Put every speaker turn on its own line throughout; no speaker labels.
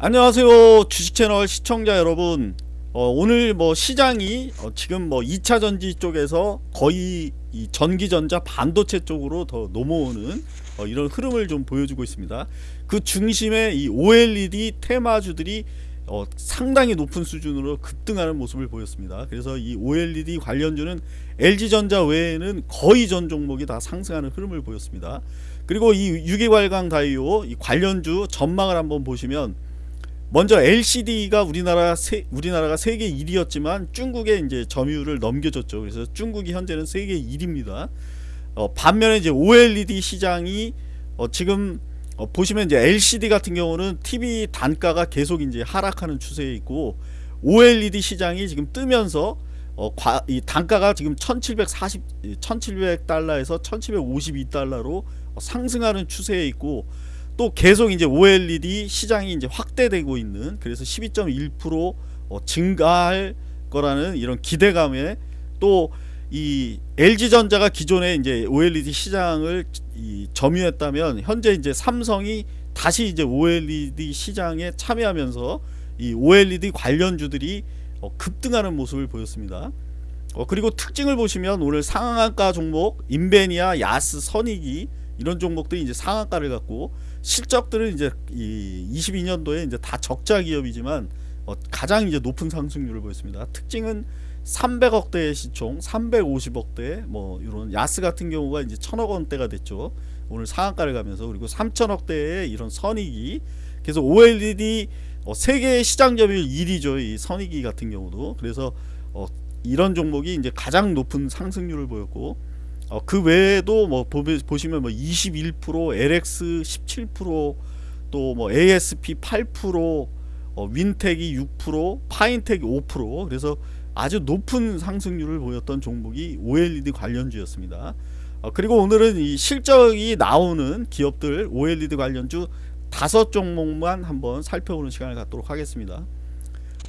안녕하세요. 주식채널 시청자 여러분. 어, 오늘 뭐 시장이 어, 지금 뭐 2차전지 쪽에서 거의 이 전기전자 반도체 쪽으로 더 넘어오는 어, 이런 흐름을 좀 보여주고 있습니다. 그 중심에 이 OLED 테마주들이 어, 상당히 높은 수준으로 급등하는 모습을 보였습니다. 그래서 이 OLED 관련주는 LG전자 외에는 거의 전 종목이 다 상승하는 흐름을 보였습니다. 그리고 이 유기발광 다이오 이 관련주 전망을 한번 보시면 먼저 LCD가 우리나라 세, 우리나라가 세계 1위였지만 중국에 이제 점유율을 넘겨줬죠. 그래서 중국이 현재는 세계 1위입니다. 어, 반면에 이제 OLED 시장이 어, 지금 어, 보시면 이제 LCD 같은 경우는 TV 단가가 계속 이제 하락하는 추세에 있고 OLED 시장이 지금 뜨면서 어, 과, 이 단가가 지금 1740 1700달러에서 1752달러로 상승하는 추세에 있고 또 계속 이제 OLED 시장이 이제 확대되고 있는 그래서 12.1% 어, 증가할 거라는 이런 기대감에 또 이 LG전자가 기존에 이제 OLED 시장을 이 점유했다면 현재 이제 삼성이 다시 이제 OLED 시장에 참여하면서 이 OLED 관련주들이 어, 급등하는 모습을 보였습니다. 어, 그리고 특징을 보시면 오늘 상한가 종목 인베니아, 야스, 선익이 이런 종목들이 이제 상한가를 갖고 실적들은 이제 이 22년도에 이제 다 적자 기업이지만 어 가장 이제 높은 상승률을 보였습니다. 특징은 300억대의 시총, 350억대 뭐 이런 야스 같은 경우가 이제 1000억 원대가 됐죠. 오늘 상한가를 가면서 그리고 3000억대의 이런 선익이 그래서 OLED 어 세계 시장 점유율 1위죠. 이 선익이 같은 경우도 그래서 어 이런 종목이 이제 가장 높은 상승률을 보였고 어, 그 외에도 뭐 보시면 뭐 21%, LX 17%또 뭐 ASP 8%, 어, 윈텍이 6%, 파인텍이 5% 그래서 아주 높은 상승률을 보였던 종목이 OLED 관련주였습니다. 어, 그리고 오늘은 이 실적이 나오는 기업들 OLED 관련주 다섯 종목만 한번 살펴보는 시간을 갖도록 하겠습니다.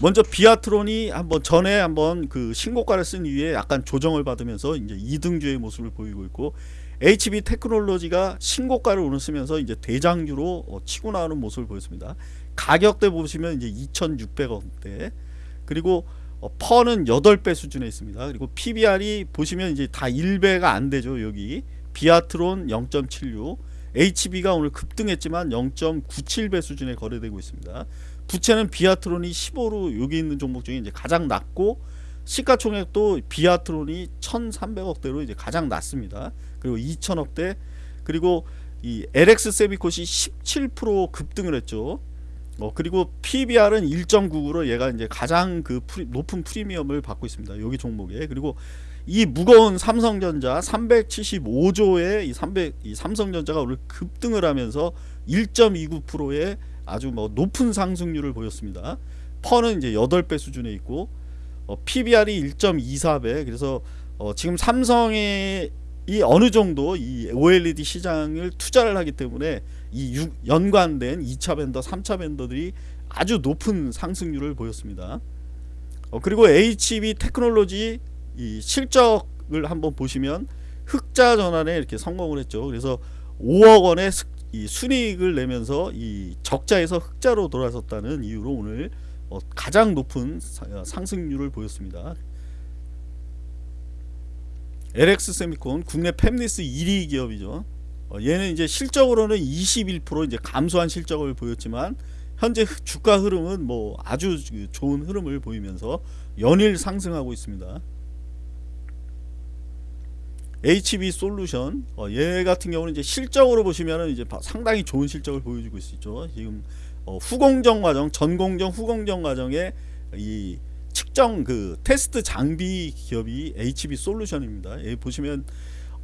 먼저 비아트론이 한번 전에 한번 그 신고가를 쓴 이후에 약간 조정을 받으면서 이제 2등주의 모습을 보이고 있고 HB 테크놀로지가 신고가를 오르면서 이제 대장주로 어, 치고 나오는 모습을 보였습니다. 가격대 보시면 이제 2,600원대 그리고 어, 퍼는 8배 수준에 있습니다. 그리고 PBR이 보시면 이제 다 1배가 안 되죠. 여기 비아트론 0.76 HB가 오늘 급등했지만 0.97배 수준에 거래되고 있습니다. 부채는 비아트론이 15로 여기 있는 종목 중에 이제 가장 낮고 시가총액도 비아트론이 1,300억대로 이제 가장 낮습니다. 그리고 2,000억대 그리고 이 LX 세미콘이 17% 급등을 했죠. 어, 그리고 PBR은 1.99로 얘가 이제 가장 그 프리, 높은 프리미엄을 받고 있습니다. 여기 종목에 그리고 이 무거운 삼성전자 375조의 이, 300, 이 삼성전자가 오늘 급등을 하면서 1.29%의 아주 뭐 높은 상승률을 보였습니다. 퍼는 이제 8배 수준에 있고 어, PBR이 1.24배 그래서 어, 지금 삼성의 이 어느 정도 이 OLED 시장을 투자를 하기 때문에 이 유, 연관된 2차 벤더, 3차 벤더들이 아주 높은 상승률을 보였습니다. 어, 그리고 HB 테크놀로지 이 실적을 한번 보시면 흑자 전환에 이렇게 성공을 했죠. 그래서 5억 원의 이 순이익을 내면서 이 적자에서 흑자로 돌아섰다는 이유로 오늘 어 가장 높은 상승률을 보였습니다. LX 세미콘 국내 팹리스 1위 기업이죠. 어 얘는 이제 실적으로는 21% 이제 감소한 실적을 보였지만 현재 주가 흐름은 뭐 아주 좋은 흐름을 보이면서 연일 상승하고 있습니다. HB 솔루션 어, 얘 같은 경우는 이제 실적으로 보시면은 이제 상당히 좋은 실적을 보여주고 있죠. 지금 어, 후공정 과정, 전공정, 후공정 과정에 이 측정 그 테스트 장비 기업이 HB 솔루션입니다. 예, 보시면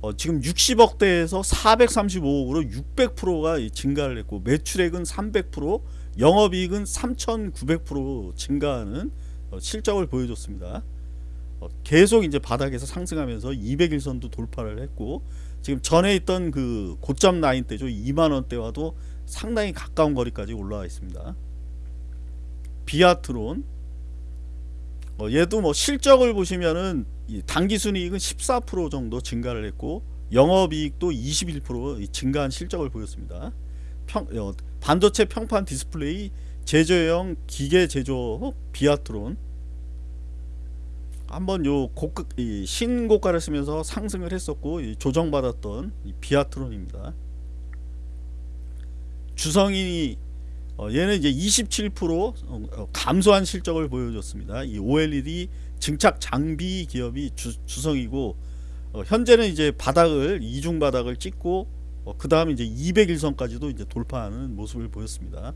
어, 지금 60억대에서 435억으로 600%가 증가를 했고 매출액은 300%, 영업이익은 3,900% 증가하는 어, 실적을 보여줬습니다. 어, 계속 이제 바닥에서 상승하면서 200일선도 돌파를 했고 지금 전에 있던 그 고점 라인 때죠. 2만원대와도 상당히 가까운 거리까지 올라와 있습니다. 비아트론. 어, 얘도 뭐 실적을 보시면은 당기순이익은 14% 정도 증가를 했고 영업이익도 21% 증가한 실적을 보였습니다. 평, 어, 반도체 평판 디스플레이 제조형 기계 제조 비아트론 한번 요 고가 이 신고가를 쓰면서 상승을 했었고 이 조정받았던 이 비아트론입니다. 주성이 어, 얘는 이제 27% 어, 어, 감소한 실적을 보여줬습니다. 이 OLED 증착 장비 기업이 주, 주성이고 어, 현재는 이제 바닥을 이중 바닥을 찍고 그 다음에 이제 200일선까지도 이제 돌파하는 모습을 보였습니다.